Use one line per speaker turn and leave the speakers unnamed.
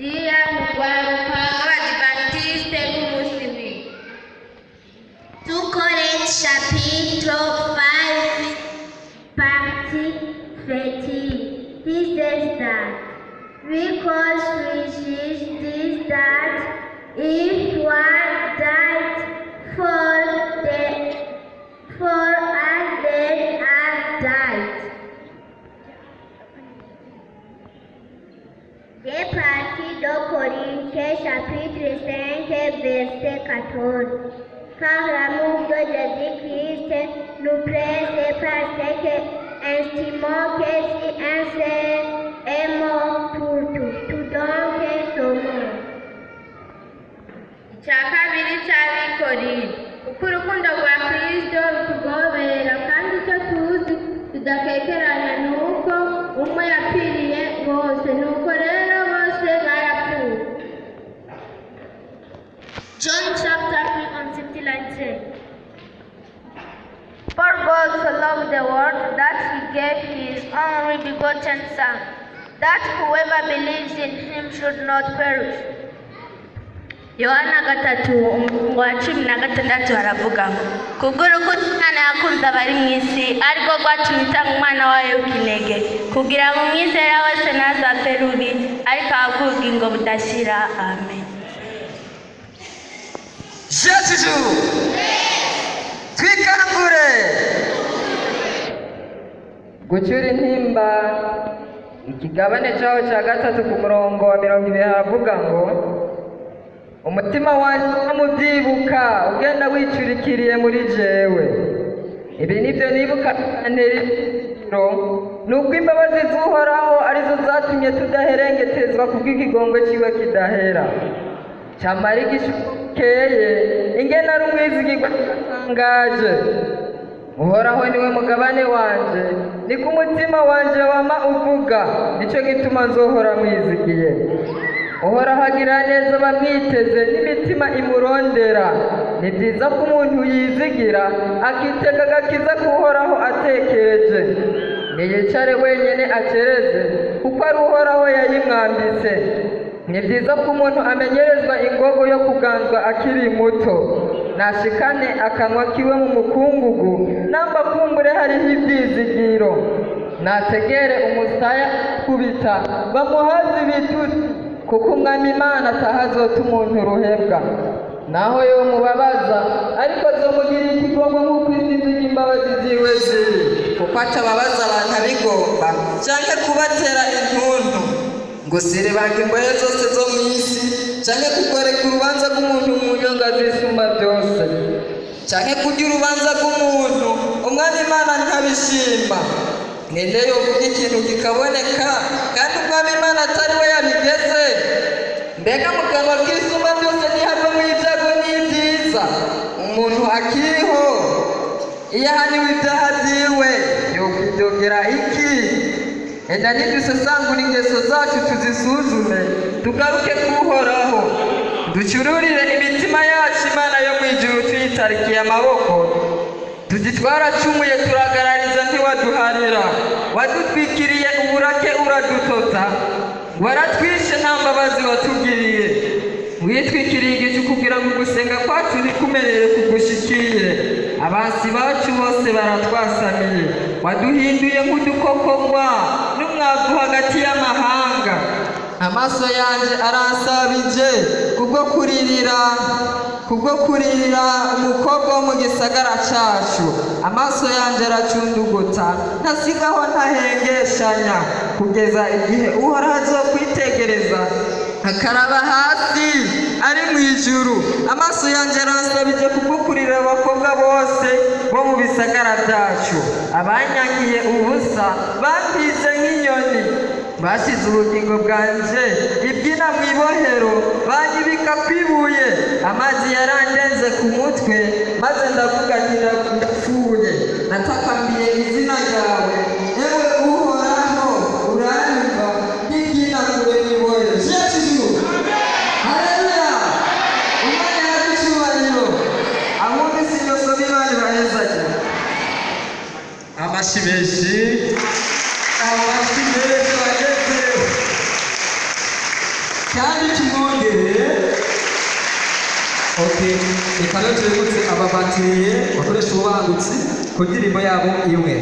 Dear Adventist 5, partie 13. This is that. Because we this that if Des parties de Corinthiens chapitre 5 verset 14 car l'amour de Jésus-Christ nous presse parce que estimons que si un seul est mort pour tout, tout donc sommes.
icya kabiri cy'abikorera uko urukundo rwa kirisito rutugobera kandi icyo tuzi tudakekeranya ni uko umwe yapfiriye God so loved the world that he gave his only begotten Son, that whoever believes in him should not perish. yohana gatatu umurongo wa cumi na gatandatu haravuga ngo kubw'urukundo imana yakunze abari mu isi ariko rwatumye itanga umwana wayo w'ikinege kugira ngo umwizera wese ntazapfe rubi ariko ahabwe ubugingo budashira amen.
Jesu gucyura intimba ikigabane cyaho cya gatatu ku murongo wa mirongo ibiri haravuga ngo umutima wanjye mubyibuka ugenda wicurikiriye muri jewe. Ibi ni byo nibuka ntera ibiro ni uko imbabazi z'uhoraho ari zo zatumye tudaherengetezwa kubw'ikigongwe cyiwe kidahera. Cyamara igishukeye ingena ari umwizigirwa utangaje uhoraho ni we mugabane wanje niko umutima wanje wama uvuga ni cyo gituma nzohora mwizigiye uhoraho agira neza bamwiteze n'imitima imurondera. Ni byiza ko umuntu yizigira akitega agakiza k'uhoraho atekereje. Ntiyicare wenyine akereze kuko ari uhoraho yayimwambitse. Ni byiza ko umuntu amenyerezwa ingogo yo kuganzwa akiri muto. Nashikane akanwa kiwe mu mukungugu namba kumbure hariho ibyizigiro. Nategere umusaya kubita bamuhaze ibitutsi kuko umwami imana atahazota umuntu ruhebwa. Naho yo mubabaza ariko zomugirira ikigongo nk'uko izinzi ry'imbabazi ziwe ziri. Kuko atababaza abantu abigomba cyangwa kubatera intuntu? Ngo sirebanga imbohe zose zo mu isi cyangwa kugoreka urubanza rw'umuntu mu nyonga z'isumba byose. Cyangwa kurya urubanza rw'umuntu umwami imana ntabishima. Ninde yovuga ikintu kikaboneka? Kandi umwami imana atari we yabigeze. Mbega mu kanwa k'isumba byose ntihavemo ibyago n'ibyiza. Umuntu akiriho iyo ahaniwe ibyaha byiwe yokwidogera iki? Enda nidusesangura ingeso zacu tuzisuzume tugaruke kuhoraho ducururire imitima yacu imana yo mu ijuru tuyitarikiye amaboko. Tugitwaracumuye turagarariza ntiwaduharira. Wadutwikiriye uburake uradutota. Waratwishe nta mbabazi watugiriye. Witwikiriye igicu kugira ngo gusenga kwacu ntikumerere kugushikiye abansi bacu bose baratwasamiye waduhinduye nk'udukokogwa n'umwavu hagati y'amahanga. Amaso yanjye aransabije kubwo kuririra kubwo kuririra umukobwa wo mu gisagara cyacu amaso yanjye aracunduguta ntasigaho ntahengeshanya. Kugeza igihe uhoraho azokwitegereza akaraba hasi ari mu ijuru. Amaso yanjye aransabije kubwo kurira abakobwa bose bo mu bisagara byacu. Abanyangiye ubusa bambize nk'inyoni. Bashyize ubugingo bwanjye ibyina mu ibohero banyibika ku ibuye amazi yarandenze ku mutwe maze ndavuga nti ndapfuye natakambiye izina ryawe. Yewe uhoraho uranyumva n'ibyina kure mu ibohero jesu haleluya. Umwanya w'icyubahiro abundi sindosoba imana ibahezanye amashyi menshi. Kandi tumwongere okay reka rero tubibutse aba bateye bakoresha ububangutsi ku ndirimbo yabo imwe